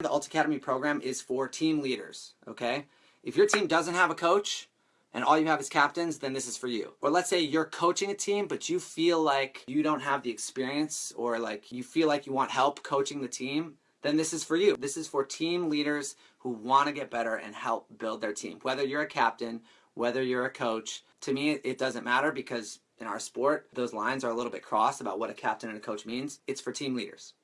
The Alt Academy program is for team leaders, okay? If your team doesn't have a coach and all you have is captains, then this is for you. Or let's say you're coaching a team, but you feel like you don't have the experience or like you feel like you want help coaching the team, then this is for you. This is for team leaders who want to get better and help build their team. Whether you're a captain, whether you're a coach, to me it doesn't matter because in our sport, those lines are a little bit crossed about what a captain and a coach means. It's for team leaders.